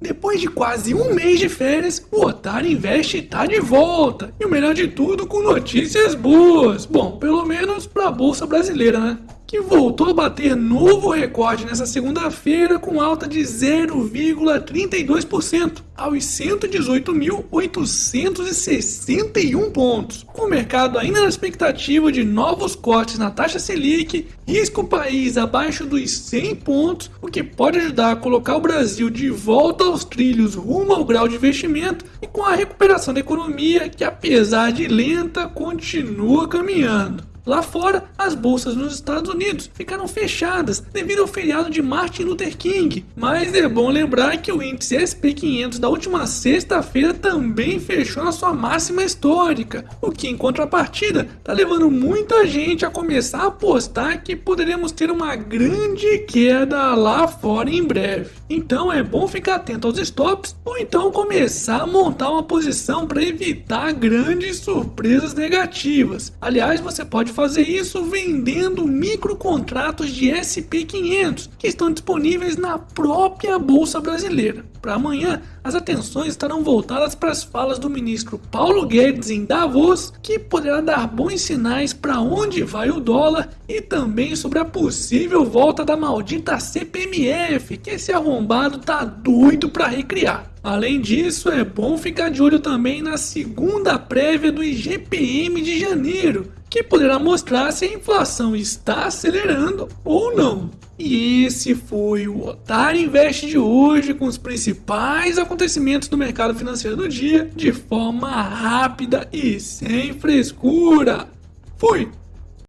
Depois de quase um mês de férias, o Otário Investe tá de volta. E o melhor de tudo, com notícias boas. Bom, pelo menos pra Bolsa Brasileira, né? Que voltou a bater novo recorde nessa segunda-feira com alta de 0,32% aos 118.861 pontos. Com o mercado ainda na expectativa de novos cortes na taxa Selic, risco o país abaixo dos 100 pontos, o que pode ajudar a colocar o Brasil de volta aos trilhos rumo ao grau de investimento e com a recuperação da economia que apesar de lenta continua caminhando. Lá fora, as bolsas nos Estados Unidos ficaram fechadas devido ao feriado de Martin Luther King, mas é bom lembrar que o índice SP500 da última sexta-feira também fechou na sua máxima histórica, o que em contrapartida está levando muita gente a começar a apostar que poderemos ter uma grande queda lá fora em breve. Então é bom ficar atento aos stops ou então começar a montar uma posição para evitar grandes surpresas negativas. Aliás, você pode pode fazer isso vendendo microcontratos de SP500 que estão disponíveis na própria Bolsa Brasileira. Para amanhã, as atenções estarão voltadas para as falas do ministro Paulo Guedes em Davos, que poderá dar bons sinais para onde vai o dólar e também sobre a possível volta da maldita CPMF, que esse arrombado tá doido para recriar. Além disso, é bom ficar de olho também na segunda prévia do IGPM de janeiro, que poderá mostrar se a inflação está acelerando ou não. E esse foi o Otário Invest de hoje com os principais acontecimentos do mercado financeiro do dia de forma rápida e sem frescura. Fui!